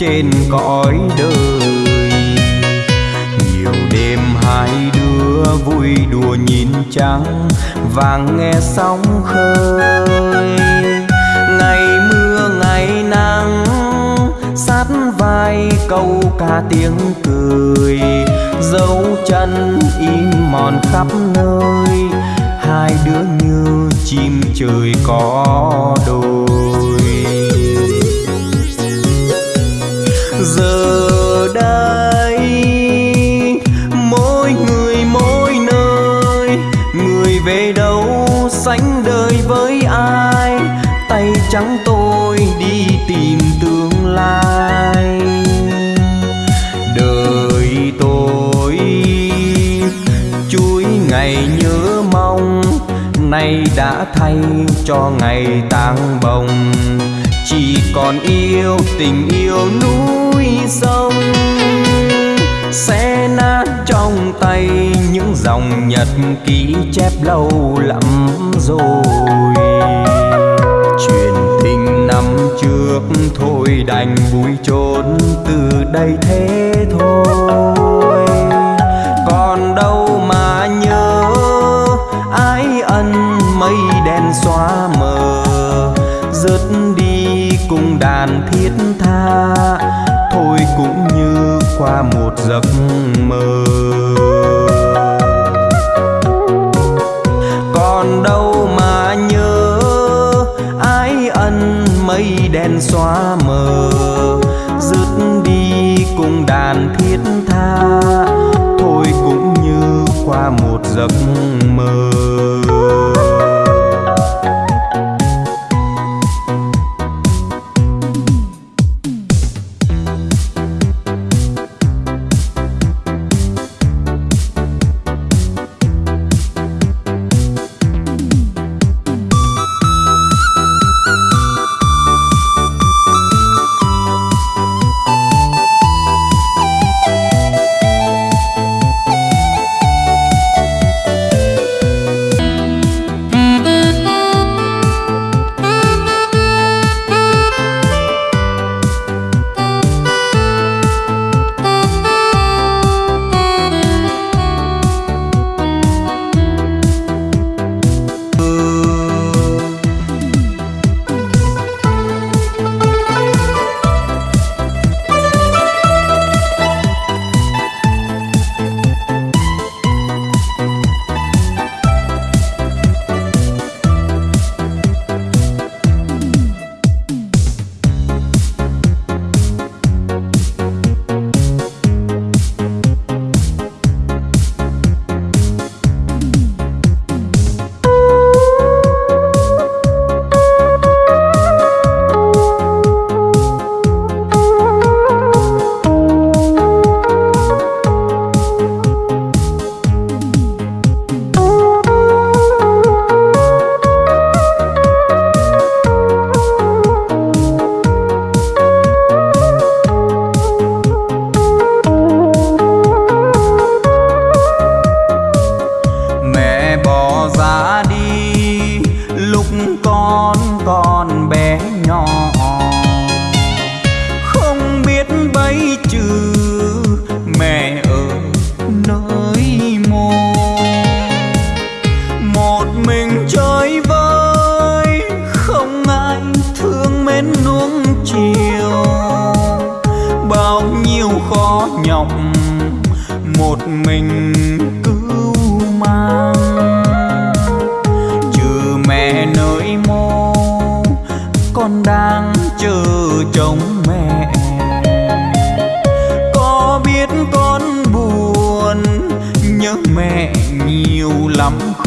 trên cõi đời. Nhiều đêm hai đứa vui đùa nhìn trăng, vàng nghe sóng khơi. Ngày mưa, ngày nắng, sát vai câu ca tiếng cười. Dấu chân im mòn khắp nơi, hai đứa như chim trời có nay đã thay cho ngày tang bồng. Chỉ còn yêu tình yêu núi sông. Sẽ nát trong tay những dòng nhật ký chép lâu lắm rồi. Truyền tình năm trước thôi đành vui trốn từ đây thế thôi. Qua một giấc mơ. Còn đâu mà nhớ ái ân mây đen xóa mờ.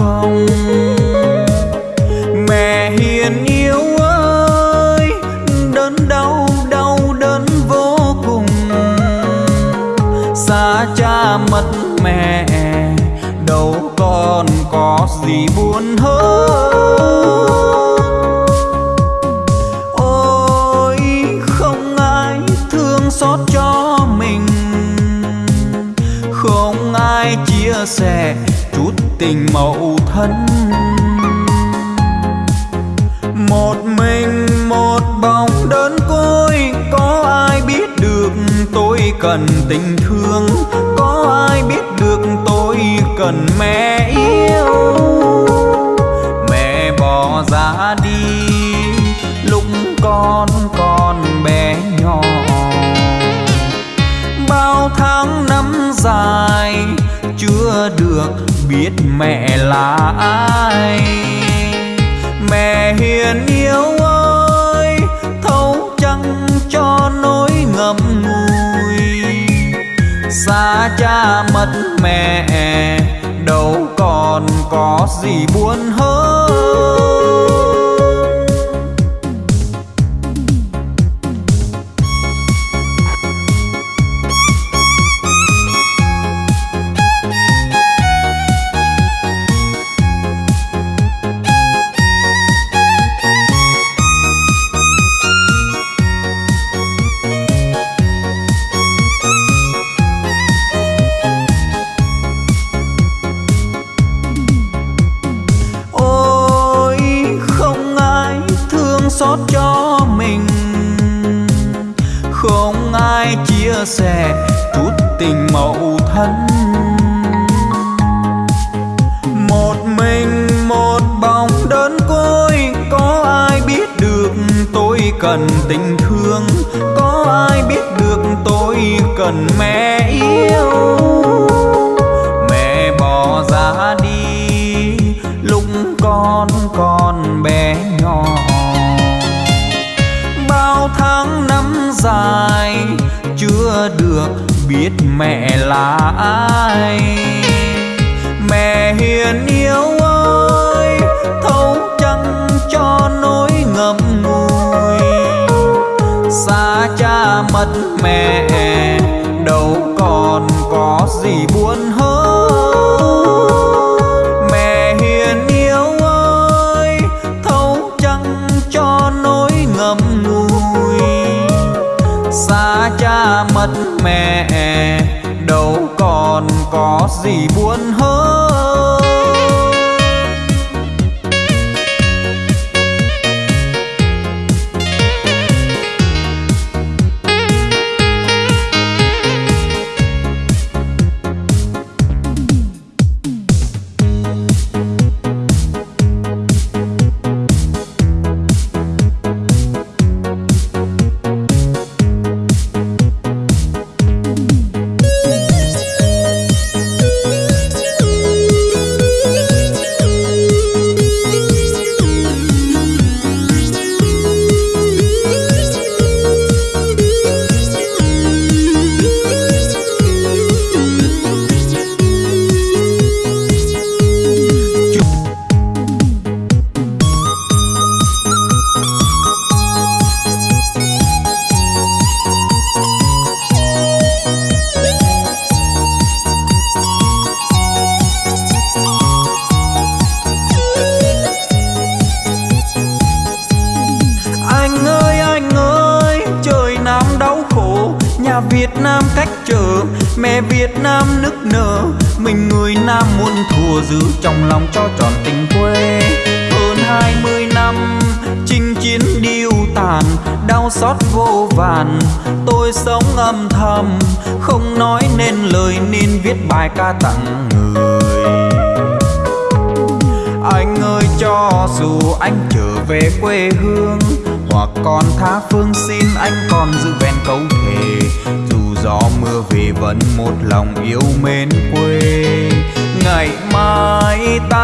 không cần tình thương, có ai biết được tôi cần mẹ yêu? Mẹ bỏ ra đi, lúc con còn bé nhỏ. Bao tháng năm dài, chưa được biết mẹ là ai. cha mất mẹ đâu còn có gì buồn hơn.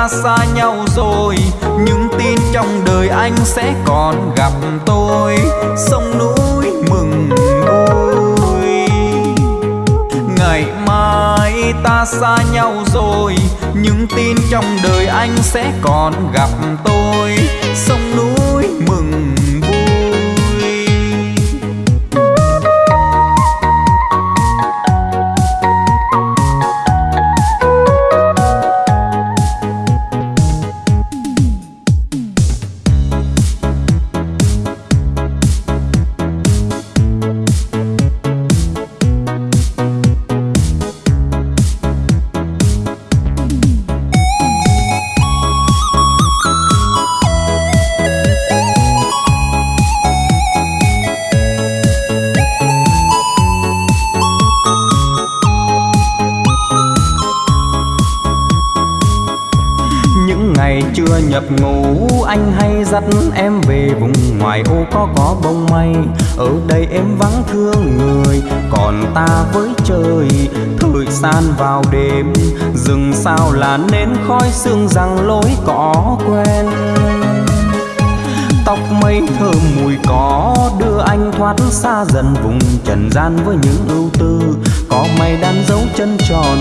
Xa nhau rồi, nhưng tin trong đời anh sẽ còn gặp tôi. Sông núi mừng vui. Ngày mai ta xa nhau rồi, nhưng tin trong đời anh sẽ còn gặp tôi. Sông núi dắt em về vùng ngoài, ô, có có bông mây ở đây em vắng thương người, còn ta với trời. Thời gian vào đêm, rừng sao là nến khói sương rằng lối có quen. Tóc mây thơm mùi có đưa anh thoát xa dần vùng trần gian với những ưu tư. Có mây đan dấu chân tròn,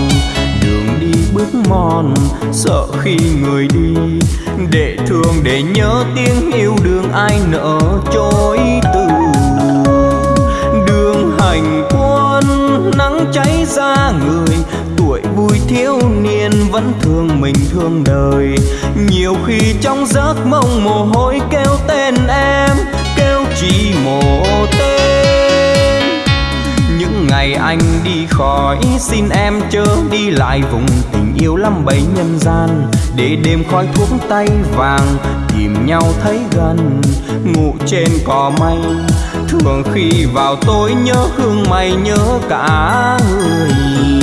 đường đi bước mòn, sợ khi người đi để thương để nhớ tiếng yêu đường ai nỡ chối từ. Đường hành quân nắng cháy ra người, tuổi vui thiếu niên vẫn thương mình thương đời. Nhiều khi trong giấc mộng mồ hôi kêu tên em, kêu chỉ một tên ngày anh đi khỏi, xin em chớ đi lại vùng tình yêu lắm bấy nhân gian. Để đêm khói thuốc tay vàng, tìm nhau thấy gần, ngủ trên cỏ mây. Thường khi vào tối nhớ hương mày, nhớ cả người.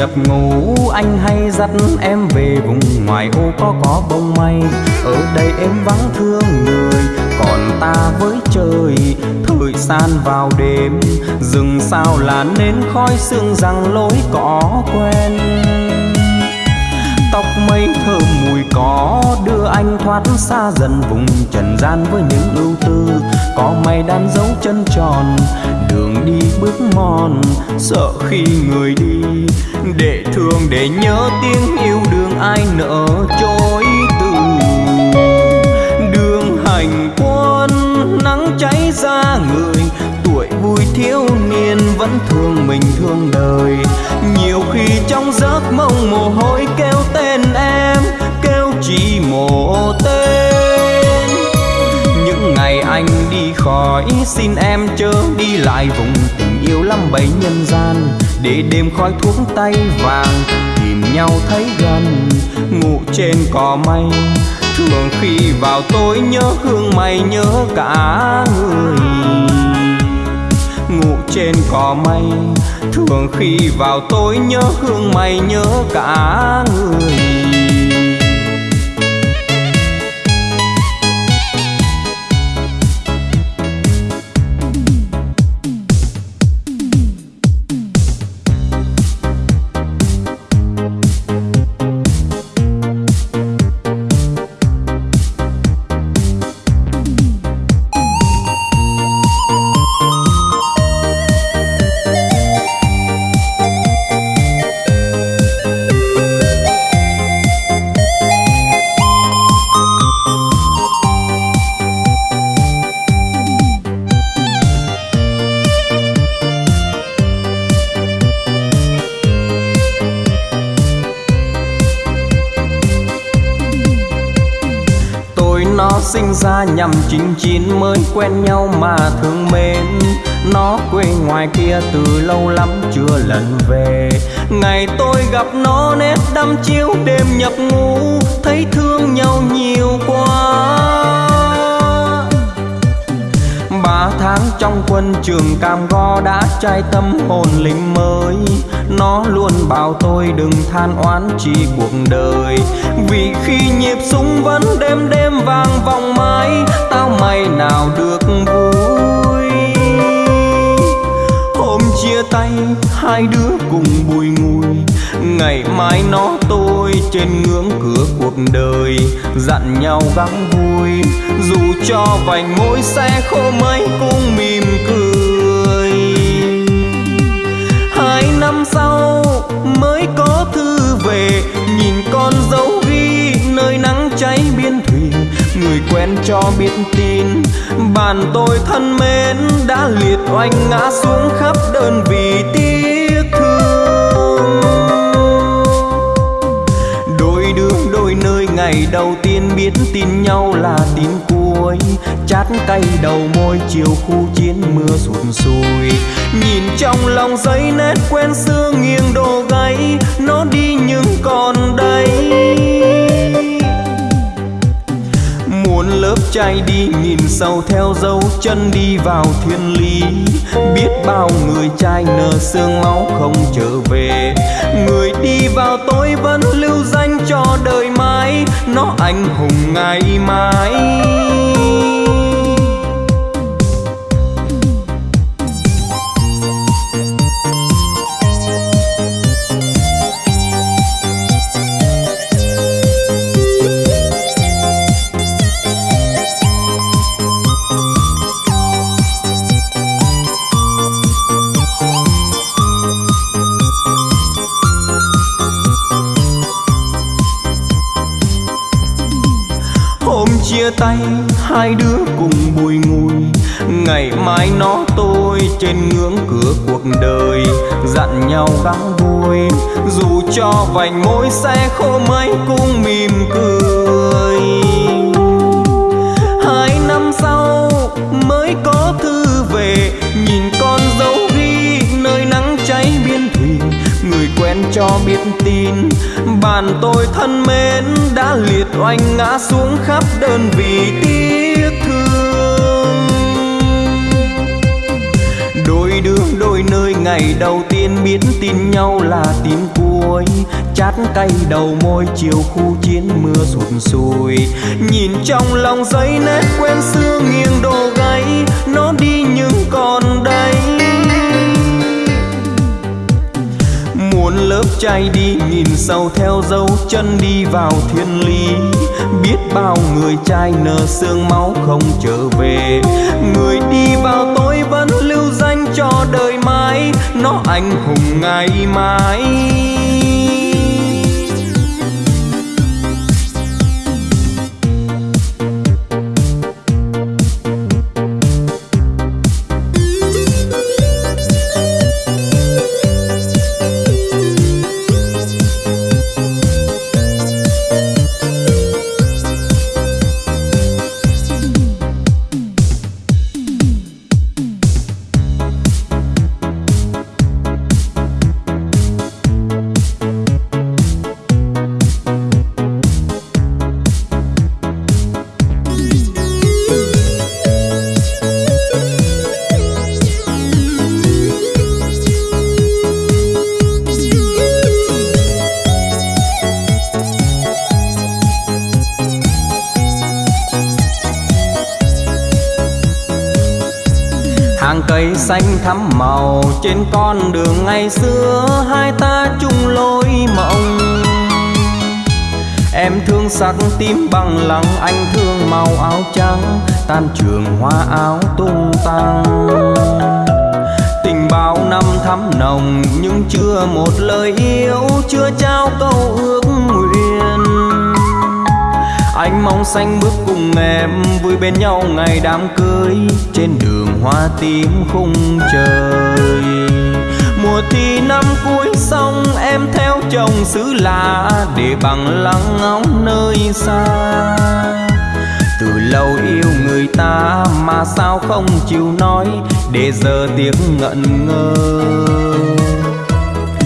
Nhập ngủ anh hay dắt em về vùng ngoài ô có có bông mây ở đây em vắng thương người, còn ta với trời, thời gian vào đêm. Rừng sao là nên khói sương rằng lối cỏ quen. Tóc mây thơm anh thoát xa dần vùng trần gian với những ưu tư. Có mây đan dấu chân tròn, đường đi bước mòn. Sợ khi người đi, để thương, để nhớ tiếng yêu đường ai nỡ chối từ. Đường hành quân, nắng cháy ra người, tuổi vui thiếu niên vẫn thương mình thương đời. Nhiều khi trong giấc mộng mồ hôi kêu tên em, kêu chỉ một hỏi xin em chớ đi lại vùng tình yêu lắm bấy nhân gian. Để đêm khói thuốc tay vàng, tìm nhau thấy gần, ngủ trên cỏ mây. Thường khi vào tối nhớ hương mày nhớ cả người. Ngủ trên cỏ mây, thường khi vào tối nhớ hương mày nhớ cả người. Chín chín mới quen nhau mà thương mến. Nó quê ngoài kia từ lâu lắm chưa lần về. Ngày tôi gặp nó nét đăm chiếu đêm nhập ngủ Thấy thương nhau nhiều quá. Ba tháng trong quân trường cam go đã trai tâm hồn linh mới nó luôn bảo tôi đừng than oán chi cuộc đời. Vì khi nhịp súng vẫn đêm đêm vang vòng mãi, tao mày nào được vui? Hôm chia tay, hai đứa cùng bùi ngùi, ngày mai nó tôi trên ngưỡng cửa cuộc đời. Dặn nhau gắng vui, dù cho vành môi xe khô mấy cũng mỉm cười. Người quen cho biết tin. Bạn tôi thân mến, đã liệt oanh ngã xuống khắp đơn vị tiếc thương. Đôi đường, đôi nơi, ngày đầu tiên biết tin nhau là tin cuối. Chát cay đầu môi, chiều khu chiến mưa sụt sùi. Nhìn trong lòng giấy nét quen xưa nghiêng đồ gáy, nó đi nhưng còn đây muốn lớp trai đi nhìn sâu theo dấu chân đi vào thiên lý. Biết bao người trai nở xương máu không trở về. Người đi vào tôi vẫn lưu danh cho đời mãi. Nó anh hùng ngày mai. Xe khô mấy cũng mỉm cười. Hai năm sau mới có thư về, nhìn con dấu ghi nơi nắng cháy biên thuyền người quen cho biết tin, bạn tôi thân mến đã liệt oanh ngã xuống khắp đơn vị tiếc thương. Đôi đường, đôi nơi ngày đầu tiên biết tin nhau là tin cuối chát cay đầu môi, chiều khu chiến mưa sụt sùi. Nhìn trong lòng giấy nét quen xưa nghiêng đồ gáy, nó đi nhưng còn đây. Muốn lớp trai đi nhìn sau theo dấu chân đi vào thiên lý. Biết bao người trai nở xương máu không trở về. Người đi vào tôi vẫn lưu danh cho đời mãi, nó anh hùng ngày mai. Trên con đường ngày xưa, hai ta chung lối mộng. Em thương sắc tím bằng lăng anh thương màu áo trắng, tan trường hoa áo tung tăng. Tình bao năm thắm nồng, nhưng chưa một lời yêu, chưa trao câu ước nguyện. Anh mong xanh bước cùng em, vui bên nhau ngày đám cưới trên đường hoa tím khung trời. Mùa thi năm cuối xong, em theo chồng xứ lạ để bằng lăng ngóng nơi xa. Từ lâu yêu người ta mà sao không chịu nói, để giờ tiếng ngẩn ngơ.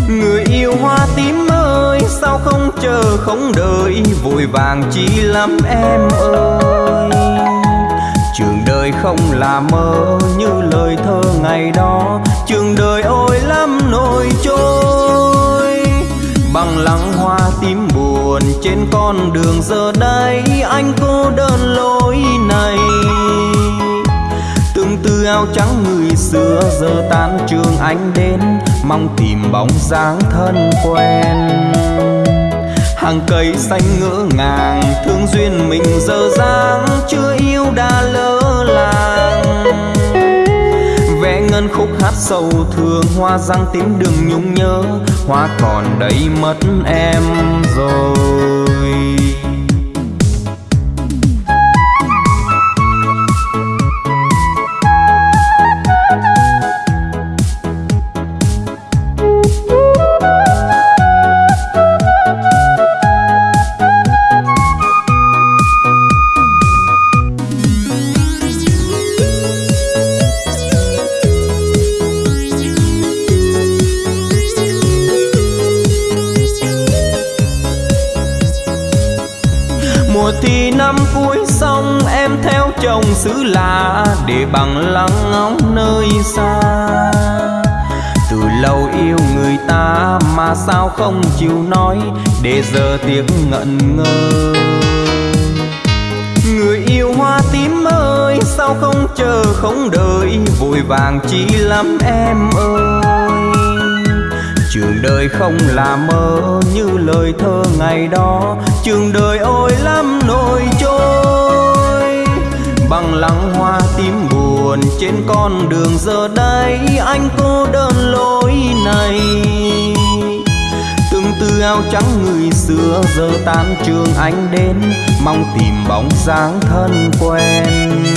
Người yêu hoa tím ơi, sao không chờ không đợi, vội vàng chi lắm em ơi trường đời không là mơ như lời thơ ngày đó. Trường đời ôi lắm nỗi trôi. Bằng lăng hoa tím buồn trên con đường giờ đây, anh cô đơn lối này. Từng tư áo trắng người xưa giờ tan trường anh đến, mong tìm bóng dáng thân quen hàng cây xanh ngỡ ngàng, thương duyên mình giờ dáng chưa yêu đã lỡ làng. Vẽ ngân khúc hát sâu thương hoa răng tím đừng nhung nhớ, hoa còn đầy mất em rồi. Mùa thi năm cuối xong, em theo chồng xứ lạ để bằng lăng ngóng nơi xa. Từ lâu yêu người ta mà sao không chịu nói, để giờ tiếc ngẩn ngơ. Người yêu hoa tím ơi, sao không chờ không đợi, vội vàng chỉ lắm em ơi trường đời không là mơ như lời thơ ngày đó. Trường đời ôi lắm nỗi trôi, bằng lăng hoa tím buồn trên con đường giờ đây. Anh cô đơn lối này, từng tư áo trắng người xưa giờ tan trường anh đến. Mong tìm bóng dáng thân quen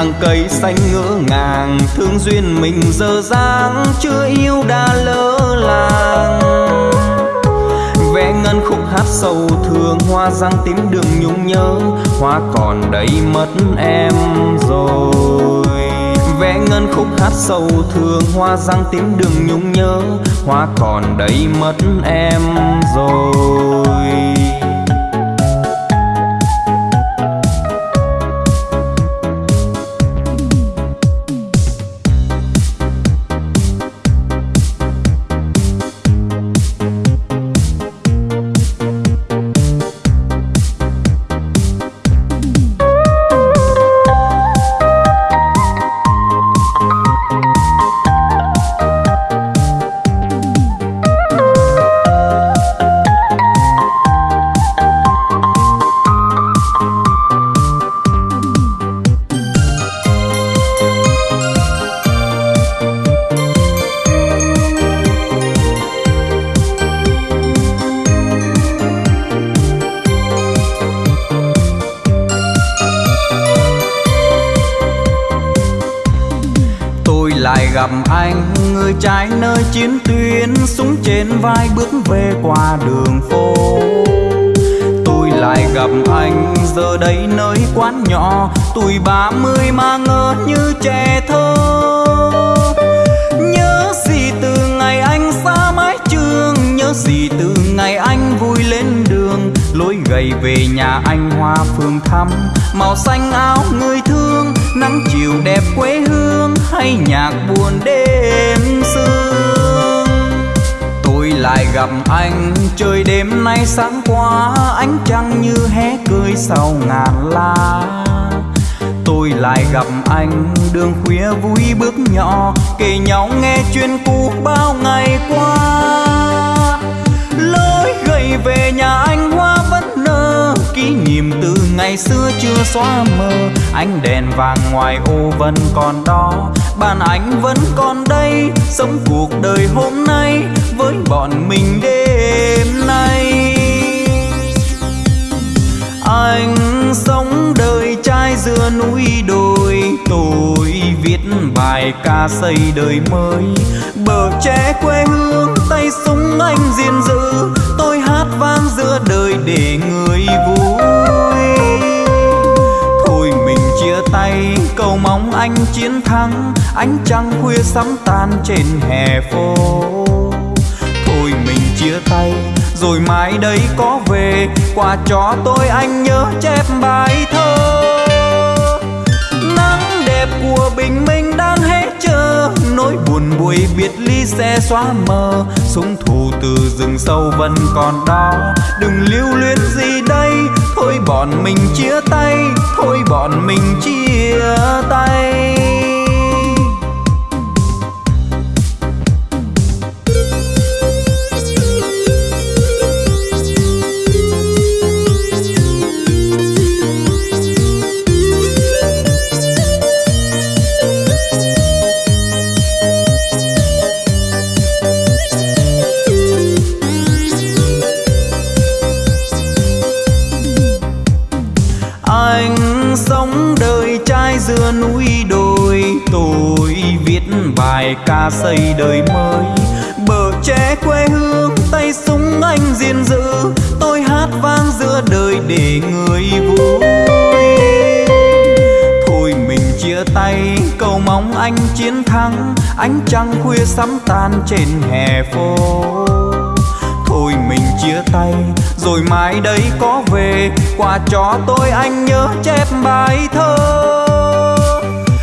hàng cây xanh ngỡ ngàng, thương duyên mình giờ dáng, chưa yêu đã lỡ làng. Vẽ ngân khúc hát sâu thương hoa răng tím đường nhung nhớ, hoa còn đây mất em rồi. Vẽ ngân khúc hát sâu thương hoa răng tím đường nhung nhớ, hoa còn đây mất em rồi. Trái nơi chiến tuyến, súng trên vai bước về qua đường phố. Tôi lại gặp anh, giờ đây nơi quán nhỏ, tuổi ba mươi mà ngỡ như trẻ thơ. Nhớ gì từ ngày anh xa mái trường, nhớ gì từ ngày anh vui lên đường. Lối gầy về nhà anh hoa phương thăm màu xanh áo người thương, nắng chiều đẹp quê hương, hay nhạc buồn đêm lại gặp anh. Trời đêm nay sáng qua, ánh trăng như hé cười sau ngàn lá tôi lại gặp anh, đường khuya vui bước nhỏ, kể nhau nghe chuyện cũ bao ngày qua. Lối gầy về nhà anh hoa vẫn nở kỷ niệm từ ngày xưa chưa xóa mờ. Ánh đèn vàng ngoài ô vẫn còn đó bàn anh vẫn còn đây. Sống cuộc đời hôm nay với bọn mình đêm nay. Anh sống đời trai giữa núi đồi, tôi viết bài ca xây đời mới. Bờ tre quê hương, tay súng anh diên dữ tôi hát vang giữa đời để người vui. Tay, cầu mong anh chiến thắng. Ánh trăng khuya sắm tan trên hè phố chia tay, rồi mai đây có về. Quà cho tôi anh nhớ chép bài thơ. Nắng đẹp của bình minh đang hết chờ. Nỗi buồn buổi biệt ly sẽ xóa mờ. Súng thù từ rừng sâu vẫn còn đó. Đừng lưu luyến gì đây. Thôi bọn mình chia tay, thôi bọn mình chia tay. Xây đời mới. Bờ tre quê hương, tay súng anh gìn giữ. Tôi hát vang giữa đời để người vui. Thôi mình chia tay, cầu mong anh chiến thắng. Ánh trăng khuya sắm tan trên hè phố. Thôi mình chia tay, rồi mai đây có về. Quà cho tôi anh nhớ chép bài thơ.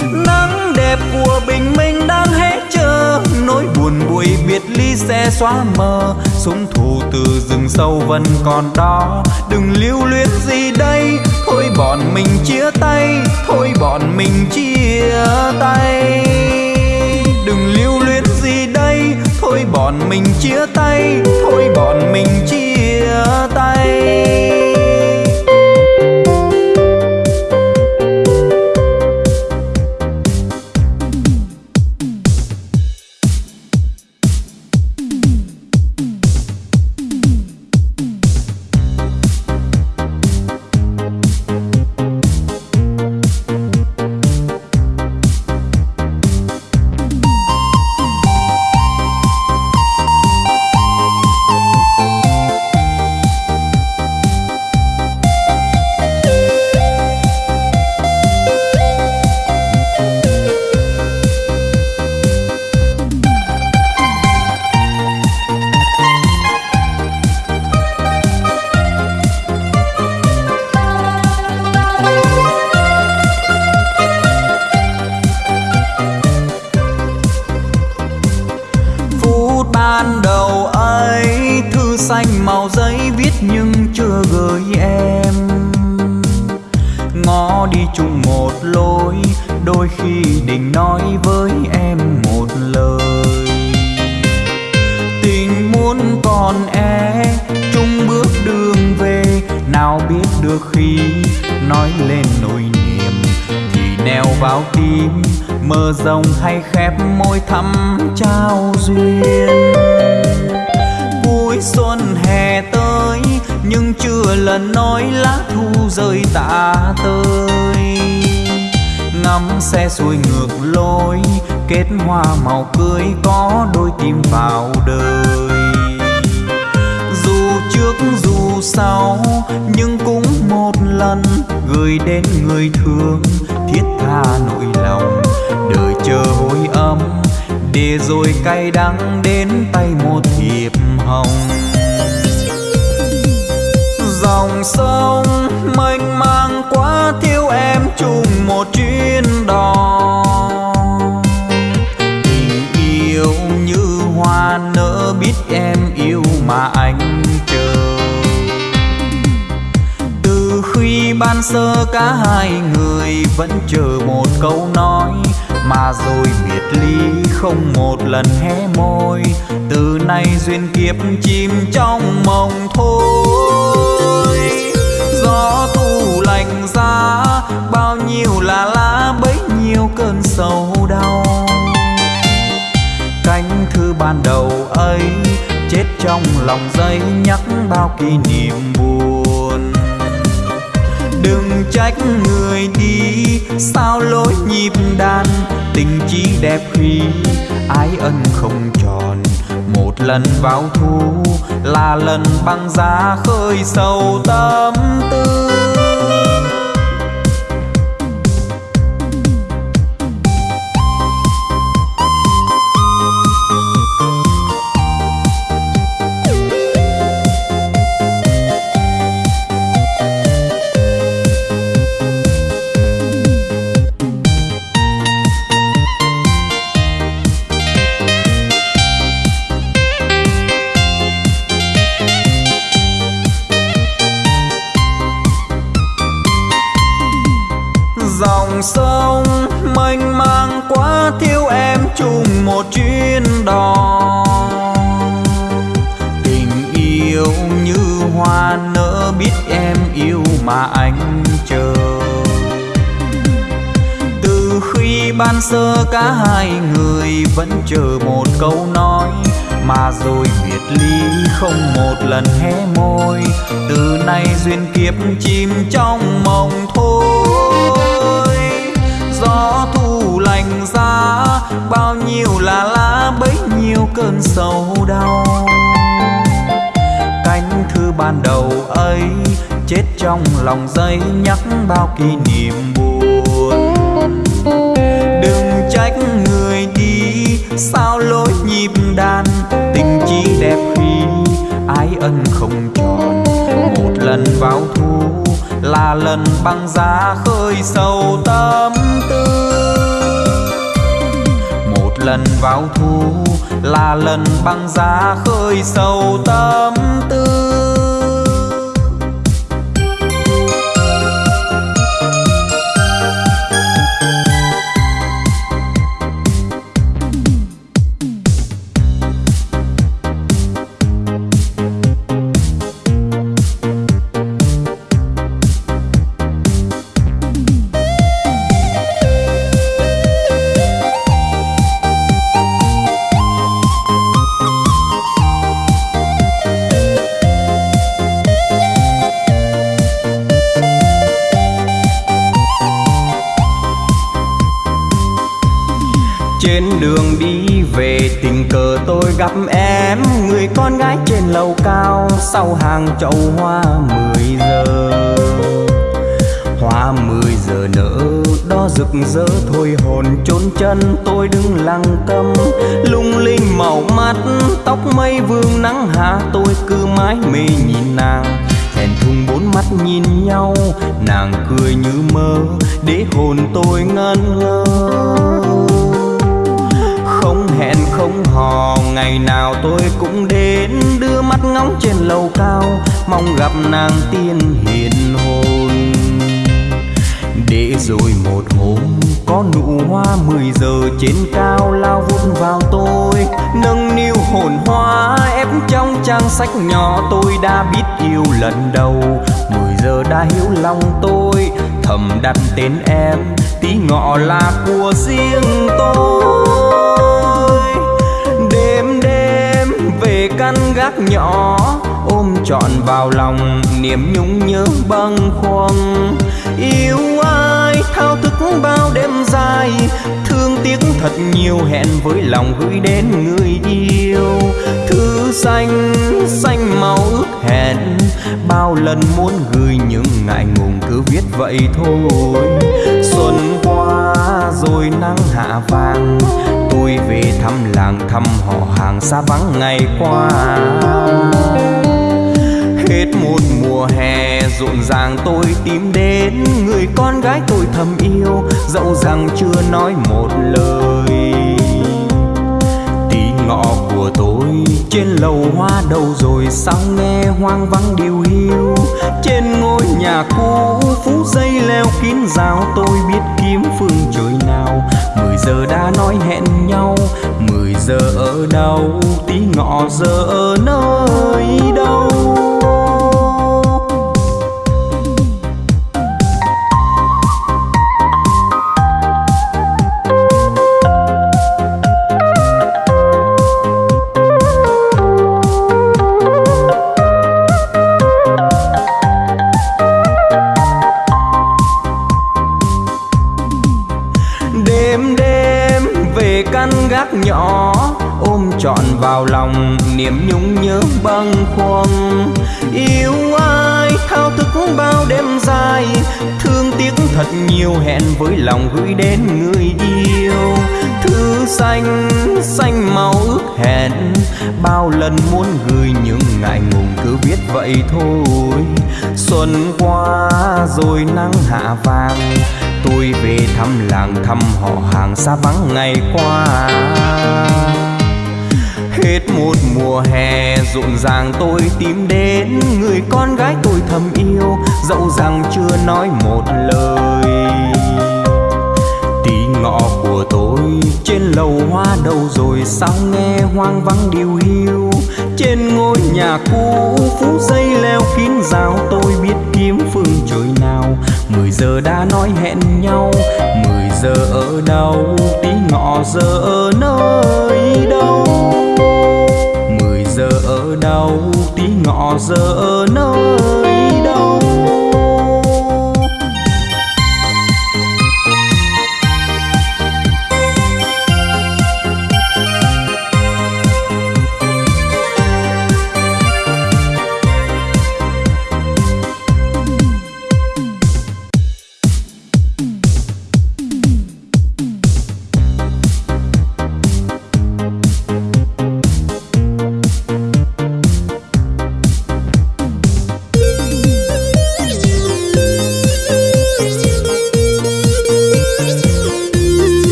Nắng đẹp của bình minh đang biệt ly sẽ xóa mờ, súng thù từ rừng sâu vẫn còn đó. Đừng lưu luyến gì đây, thôi bọn mình chia tay, thôi bọn mình chia tay. Đừng lưu luyến gì đây, thôi bọn mình chia tay, thôi bọn mình chia tay. ban đầu ấy, thư xanh màu giấy viết nhưng chưa gửi em. Ngó đi chung một lối, đôi khi định nói với em một lời. Tình muốn còn e chung bước đường về. Nào biết được khi nói lên nỗi niềm thì neo vào tim mơ rồng hay khép môi thắm trao duyên. Vui xuân hè tới, nhưng chưa lần nói lá thu rơi tả tơi. Ngắm xe xuôi ngược lối, kết hoa màu cưới có đôi tim vào đời. Dù trước dù sau, nhưng cũng một lần gửi đến người thương, thiết tha nỗi lòng đời chờ hối âm, để rồi cay đắng đến tay một thiệp hồng. Dòng sông mênh mang quá, thiếu em chung một chuyến sơ cả hai người vẫn chờ một câu nói. Mà rồi biệt ly không một lần hé môi. Từ nay duyên kiếp chìm trong mộng thôi. Gió thu lạnh giá, bao nhiêu là lá, bấy nhiêu cơn sầu đau. Cánh thư ban đầu ấy, chết trong lòng giấy nhắc bao kỷ niệm buồn đừng trách người đi. Sao lối nhịp đàn, tình chỉ đẹp khi ái ân không tròn. Một lần vào thu, là lần băng giá khơi sâu tâm tư. Ban sơ cả hai người vẫn chờ một câu nói. Mà rồi biệt ly không một lần hé môi. Từ nay duyên kiếp chìm trong mộng thôi. Gió thu lành giá, bao nhiêu là lá, bấy nhiêu cơn sầu đau. Cánh thư ban đầu ấy, chết trong lòng giấy nhắc bao kỷ niệm buồn. Sao lối nhịp đàn? Tình chỉ đẹp khi ái ân không tròn. Một lần vào thu là lần băng giá khơi sâu tâm tư. Một lần vào thu là lần băng giá khơi sâu tâm gặp em, người con gái trên lầu cao, sau hàng chậu hoa mười giờ. Hoa mười giờ nở, đó rực rỡ, thôi hồn trốn chân, tôi đứng lặng tâm. Lung linh màu mắt, tóc mây vương nắng hạ, tôi cứ mãi mê nhìn nàng. Thẹn thùng bốn mắt nhìn nhau, nàng cười như mơ, để hồn tôi ngân ngơ không không hò. Ngày nào tôi cũng đến, đưa mắt ngóng trên lầu cao, mong gặp nàng tiên hiền hồn. Để rồi một hôm, có nụ hoa mười giờ trên cao lao vút vào tôi, nâng niu hồn hoa, ép trong trang sách nhỏ tôi đã biết yêu lần đầu. Mười giờ đã hiểu lòng tôi, thầm đặt tên em, tí ngọ là của riêng tôi. Nhỏ, ôm trọn vào lòng, niềm nhung nhớ bâng khuâng. Yêu ai, thao thức bao đêm dài, thương tiếc thật nhiều, hẹn với lòng gửi đến người yêu. Thư xanh xanh màu ước hẹn, bao lần muốn gửi những ngại ngùng, cứ viết vậy thôi. Xuân qua rồi nắng hạ vàng tôi về thăm làng thăm họ hàng xa vắng ngày qua. Hết một mùa hè, rộn ràng tôi tìm đến người con gái tôi thầm yêu, dẫu rằng chưa nói một lời. Tí ngọ của tôi trên lầu hoa đầu rồi, sao nghe hoang vắng điều hiu. Trên ngôi nhà cũ, phú dây leo kín rào tôi biết kiếm phương trời nào giờ đã nói hẹn nhau. Mười giờ ở đâu, tí ngọ giờ ở nơi đâu? Với lòng gửi đến người yêu. Thư xanh xanh màu ước hẹn, bao lần muốn gửi những ngại ngùng cứ biết vậy thôi. Xuân qua rồi nắng hạ vàng, tôi về thăm làng thăm họ hàng xa vắng ngày qua. Hết một mùa hè rộn ràng tôi tìm đến người con gái tôi thầm yêu, dẫu rằng chưa nói một lời. Rồi trên lầu hoa đâu rồi sao nghe hoang vắng điều hiu? Trên ngôi nhà cũ, phú dây leo kín rào, tôi biết kiếm phương trời nào. Mười giờ đã nói hẹn nhau, mười giờ ở đâu? Tí ngọ giờ ở nơi đâu? Mười giờ ở đâu? Tí ngọ giờ ở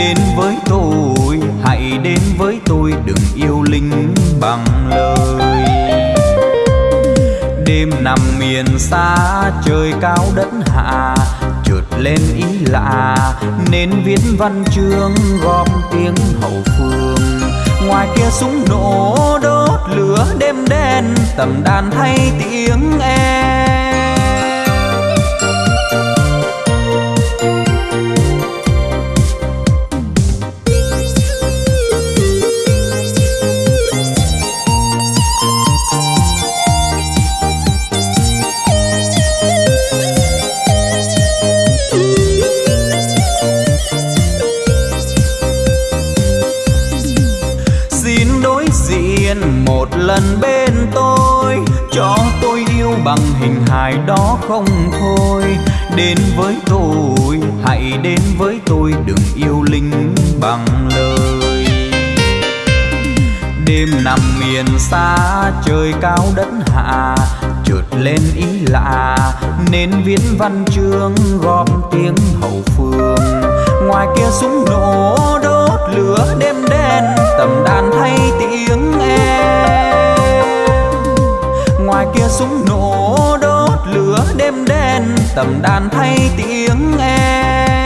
đến với tôi, hãy đến với tôi, đừng yêu linh bằng lời. Đêm nằm miền xa, trời cao đất hạ chợt lên ý lạ, nên viết văn chương gom tiếng hậu phương. Ngoài kia súng nổ đốt lửa đêm đen, tầm đàn thay tiếng em. Với tôi. Hãy đến với tôi, đừng yêu linh bằng lời. Đêm nằm miền xa, trời cao đất hạ, trượt lên ý lạ. Nên viết văn chương, gom tiếng hậu phương. Ngoài kia súng nổ, đốt lửa đêm đen, tầm đàn thay tiếng em. Ngoài kia súng nổ tầm đàn thay tiếng em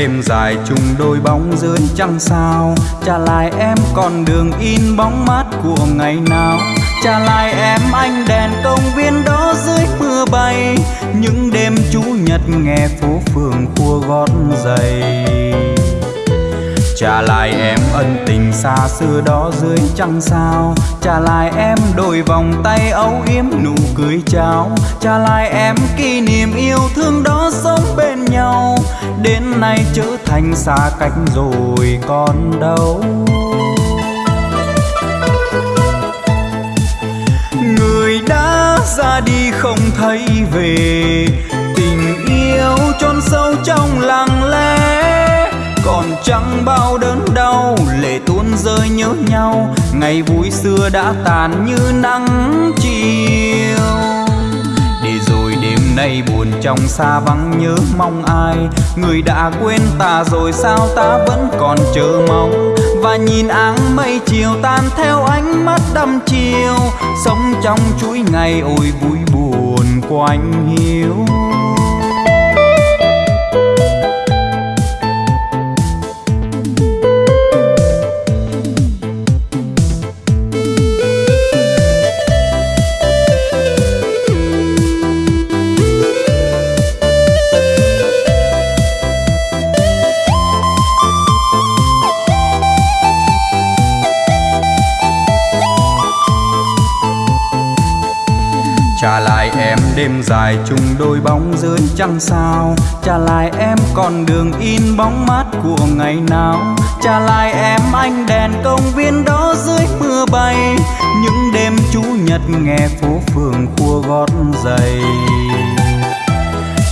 đêm dài chung đôi bóng dưới trăng sao? Trả lại em con đường in bóng mát của ngày nào? Trả lại em anh đèn công viên đó dưới mưa bay. Những đêm chủ nhật nghe phố phường khua gót giày trả lại em ân tình xa xưa đó dưới trăng sao? Trả lại em đôi vòng tay âu yếm nụ cười chào. Trả lại em kỷ niệm yêu thương đó sống bên nhau, đến nay trở thành xa cách rồi còn đâu. Người đã ra đi không thấy về, tình yêu chôn sâu trong lặng lẽ. Còn chẳng bao đớn đau, lệ tuôn rơi nhớ nhau. Ngày vui xưa đã tàn như nắng chiều nay buồn trong xa vắng nhớ mong ai. Người đã quên ta rồi sao ta vẫn còn chờ mong? Và nhìn áng mây chiều tan theo ánh mắt đăm chiều, sống trong chuỗi ngày ôi vui buồn quanh hiu đêm dài chung đôi bóng dưới trăng sao. Trả lại em con đường in bóng mát của ngày nào. Trả lại em anh đèn công viên đó dưới mưa bay. Những đêm chủ nhật nghe phố phường khua gót giày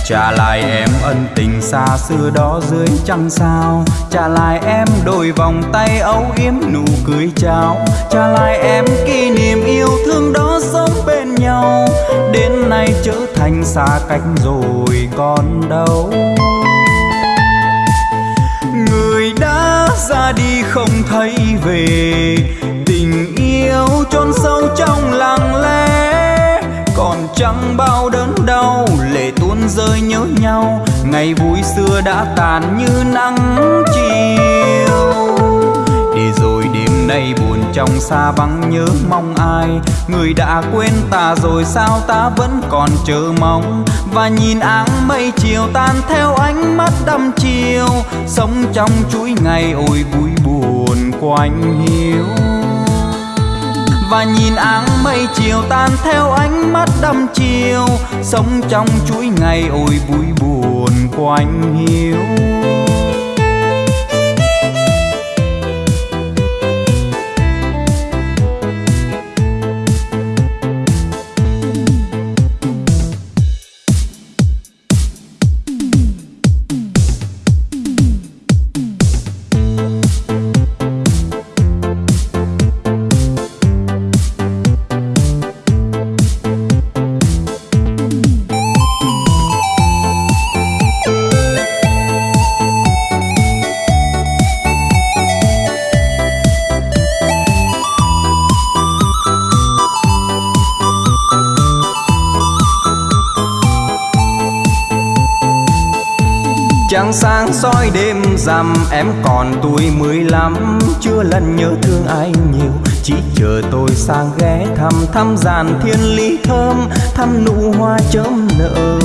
trả lại em ân tình xa xưa đó dưới trăng sao. Trả lại em đôi vòng tay âu yếm nụ cười chào. Trả lại em kỷ niệm yêu thương đó sống bên nhau. Đến nay trở thành xa cách rồi còn đâu. Người đã ra đi không thấy về. Tình yêu chôn sâu trong lặng lẽ. Còn chẳng bao đớn đau rơi nhớ nhau, ngày vui xưa đã tàn như nắng chiều. Để rồi đêm nay buồn trong xa vắng nhớ mong ai, người đã quên ta rồi sao ta vẫn còn chờ mong? Và nhìn áng mây chiều tan theo ánh mắt đăm chiều, sống trong chuỗi ngày ôi vui buồn quanh hiu và nhìn áng mây chiều tan theo ánh mắt đăm chiều, sống trong chuỗi ngày ôi vui buồn quanh hiu soi đêm rằm, em còn tuổi mười lăm. Chưa lần nhớ thương ai nhiều, chỉ chờ tôi sang ghé thăm thăm giàn thiên lý thơm, thăm nụ hoa chớm nở.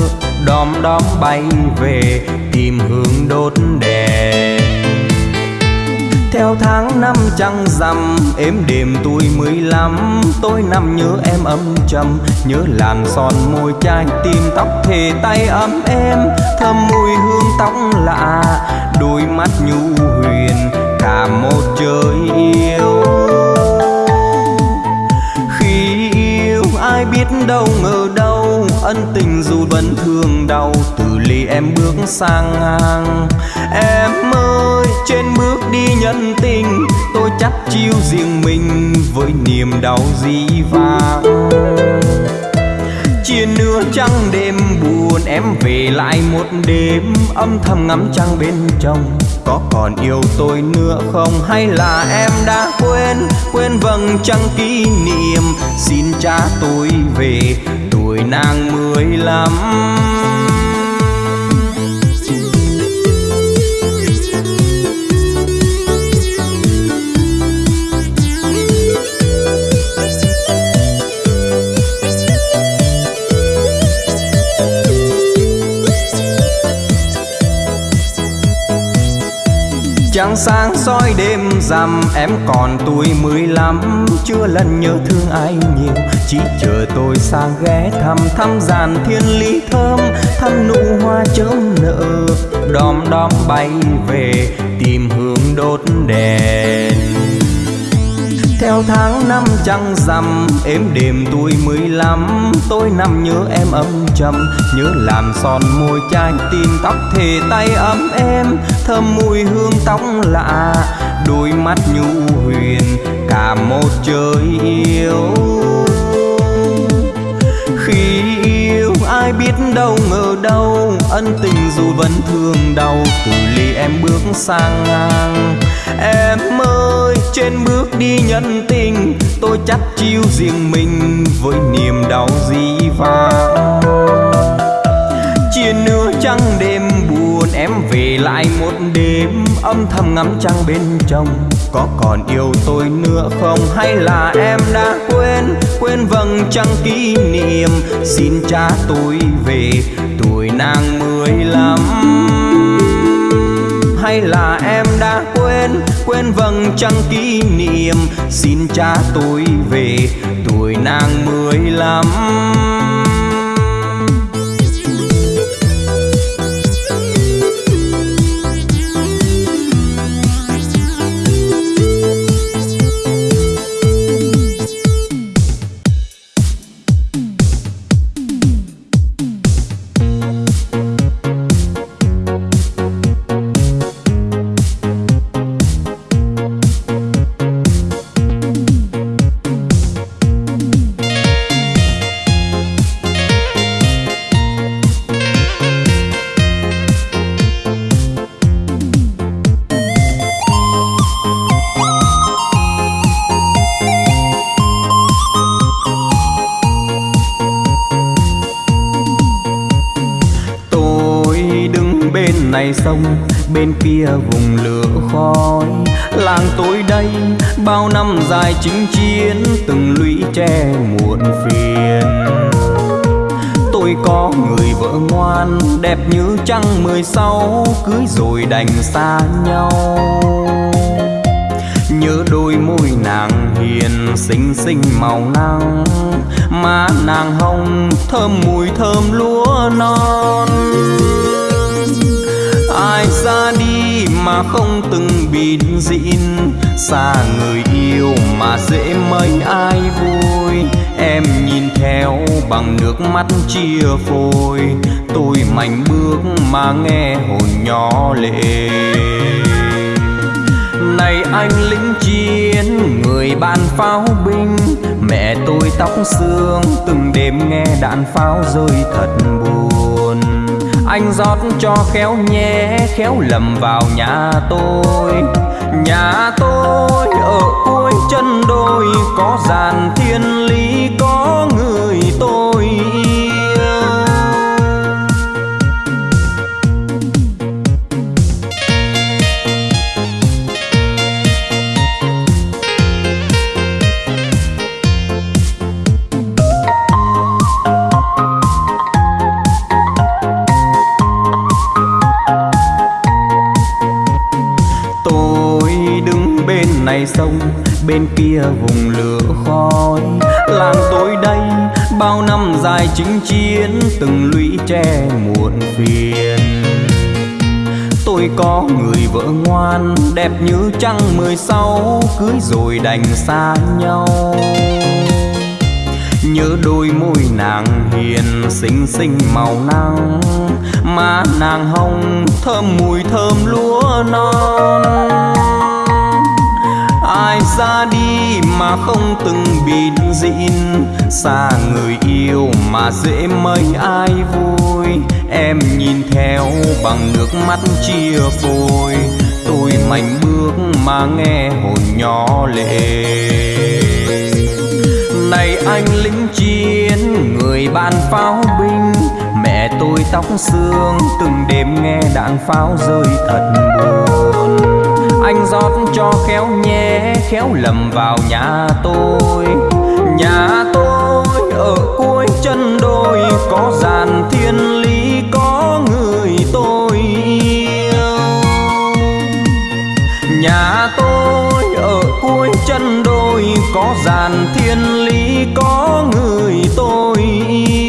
Đom đóm bay về, tìm hương đốt đèn theo tháng năm trăng rằm, êm đêm tôi mười lăm. Tôi nằm nhớ em âm trầm, nhớ làn son môi chai tim tóc thề tay ấm em thơm mùi hương tóc lạ, đôi mắt nhu huyền, cả một trời yêu. Khi yêu ai biết đâu ngờ đâu, ân tình dù vẫn thương đau em bước sang ngang. Em ơi, trên bước đi nhân tình, tôi chắc chiêu riêng mình với niềm đau dĩ vãng. chia nửa trăng đêm buồn, em về lại một đêm. Âm thầm ngắm trăng bên trong, có còn yêu tôi nữa không? Hay là em đã quên quên vầng trăng kỷ niệm? Xin cha tôi về, tuổi nàng mười lăm. Trăng sáng soi đêm rằm, em còn tuổi mười lăm. Chưa lần nhớ thương ai nhiều, chỉ chờ tôi sang ghé thăm. Thăm giàn thiên lý thơm, thăm nụ hoa chớm nở. Đom đóm bay về, tìm hương đốt đèn theo tháng năm trăng rằm, êm đêm tuổi mười lăm. Tôi nằm nhớ em âm trầm, nhớ làn son môi chai tim tóc thề tay ấm em thơm mùi hương tóc lạ, đôi mắt nhu huyền, cả một trời yêu. Biết đâu ngờ đâu, ân tình dù vẫn thương đau, từ ly em bước sang ngang. Em ơi, trên bước đi nhân tình, tôi chắc chiêu riêng mình với niềm đau dĩ vãng. Chia nửa trăng đêm buồn, em về lại một đêm, âm thầm ngắm trăng bên trong. Có còn yêu tôi nữa không, hay là em đã quên? Quên vầng trăng kỷ niệm. Xin cha tôi về, tuổi nàng mười lăm. Hay là em đã quên quên vầng trăng kỷ niệm? Xin cha tôi về, tuổi nàng mười lăm. Bên này sông, bên kia vùng lửa khói. Làng tôi đây, bao năm dài chinh chiến, từng lũy tre muộn phiền. Tôi có người vợ ngoan, đẹp như trăng mười sáu, cưới rồi đành xa nhau. Nhớ đôi môi nàng hiền, xinh xinh màu nắng. Má nàng hồng, thơm mùi thơm lúa non ai ra đi mà không từng bịt dịn. Xa người yêu mà dễ mấy ai vui. Em nhìn theo bằng nước mắt chia phôi. Tôi mạnh bước mà nghe hồn nhỏ lệ. Này anh lính chiến, người ban pháo binh. Mẹ tôi tóc xương, từng đêm nghe đạn pháo rơi thật buồn anh rót cho khéo nhé, khéo lầm vào nhà tôi. Nhà tôi ở cuối chân đồi, có dàn thiên lý, có bên này sông, bên kia vùng lửa khói. Làng tôi đây, bao năm dài chinh chiến, từng lũy tre muộn phiền. Tôi có người vợ ngoan, đẹp như trăng mười sáu, cưới rồi đành xa nhau. Nhớ đôi môi nàng hiền, xinh xinh màu nắng. Má nàng hồng, thơm mùi thơm lúa non ra đi mà không từng bịt dịn xa người yêu mà dễ mấy ai vui. Em nhìn theo bằng nước mắt chia phôi. Tôi mạnh bước mà nghe hồn nhỏ lệ. Này anh lính chiến, người ban pháo binh. Mẹ tôi tóc xương, từng đêm nghe đạn pháo rơi thật buồn anh rót cho khéo nhé, khéo lầm vào nhà tôi. Nhà tôi ở cuối chân đồi, có dàn thiên lý, có người tôi yêu. Nhà tôi ở cuối chân đồi, có dàn thiên lý, có người tôi yêu.